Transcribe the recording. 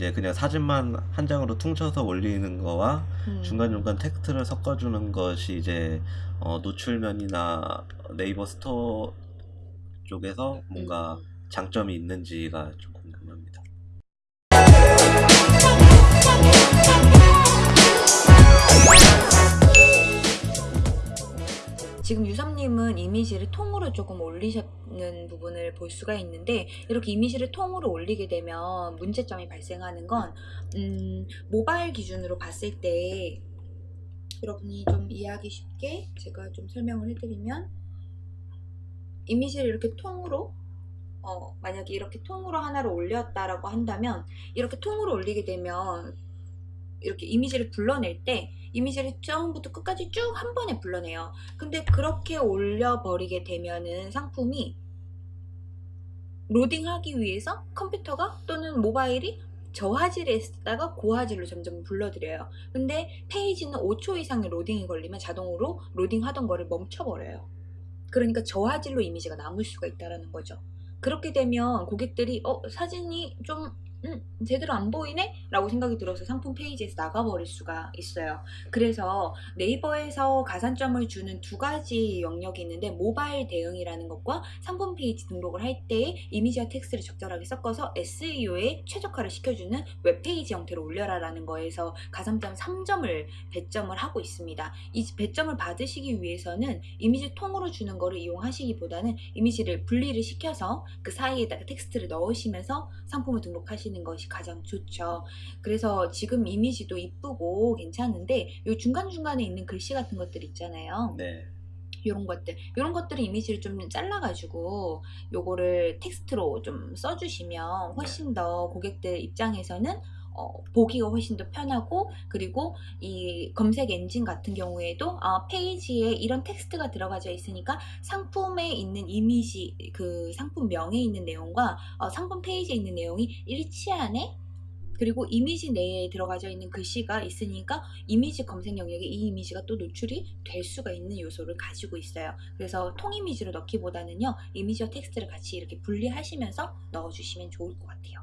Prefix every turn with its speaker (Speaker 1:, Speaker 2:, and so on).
Speaker 1: 이제 그냥 사진만 한 장으로 퉁쳐서 올리는 거와
Speaker 2: 음.
Speaker 1: 중간중간 텍스트를 섞어주는 것이 이제 어, 노출면이나 네이버 스토어 쪽에서 뭔가
Speaker 2: 음.
Speaker 1: 장점이 있는지가 좀 궁금합니다.
Speaker 2: 유섭님은 이미지를 통으로 조금 올리셨는 부분을 볼 수가 있는데 이렇게 이미지를 통으로 올리게 되면 문제점이 발생하는 건 음, 모바일 기준으로 봤을 때 여러분이 좀 이해하기 쉽게 제가 좀 설명을 해드리면 이미지를 이렇게 통으로 어, 만약에 이렇게 통으로 하나를 올렸다라고 한다면 이렇게 통으로 올리게 되면 이렇게 이미지를 불러낼 때 이미지를 처음부터 끝까지 쭉 한 번에 불러내요. 근데 그렇게 올려버리게 되면은 상품이 로딩하기 위해서 컴퓨터가 또는 모바일이 저화질에다가 고화질로 점점 불러들여요. 근데 페이지는 5초 이상의 로딩이 걸리면 자동으로 로딩하던 거를 멈춰버려요. 그러니까 저화질로 이미지가 남을 수가 있다는 거죠. 그렇게 되면 고객들이 어 사진이 좀 음, 제대로 안 보이네? 라고 생각이 들어서 상품 페이지에서 나가버릴 수가 있어요. 그래서 네이버에서 가산점을 주는 두 가지 영역이 있는데 모바일 대응이라는 것과 상품 페이지 등록을 할 때 이미지와 텍스트를 적절하게 섞어서 SEO에 최적화를 시켜주는 웹페이지 형태로 올려라 라는 거에서 가산점 3점을 배점을 하고 있습니다. 이 배점을 받으시기 위해서는 이미지 통으로 주는 거를 이용하시기보다는 이미지를 분리를 시켜서 그 사이에다가 텍스트를 넣으시면서 상품을 등록하시는 것이 가장 좋죠. 그래서 지금 이미지도 이쁘고 괜찮은데 요 중간중간에 있는 글씨 같은 것들 있잖아요.
Speaker 1: 네.
Speaker 2: 이런 것들 이런 것들을 이미지를 좀 잘라가지고 요거를 텍스트로 좀 써주시면 훨씬 더 고객들 입장에서는 어, 보기가 훨씬 더 편하고 그리고 이 검색 엔진 같은 경우에도 아, 페이지에 이런 텍스트가 들어가져 있으니까 상품에 있는 이미지 그 상품명에 있는 내용과 어, 상품 페이지에 있는 내용이 일치하네 그리고 이미지 내에 들어가져 있는 글씨가 있으니까 이미지 검색 영역에 이 이미지가 또 노출이 될 수가 있는 요소를 가지고 있어요. 그래서 통이미지로 넣기보다는요. 이미지와 텍스트를 같이 이렇게 분리하시면서 넣어주시면 좋을 것 같아요.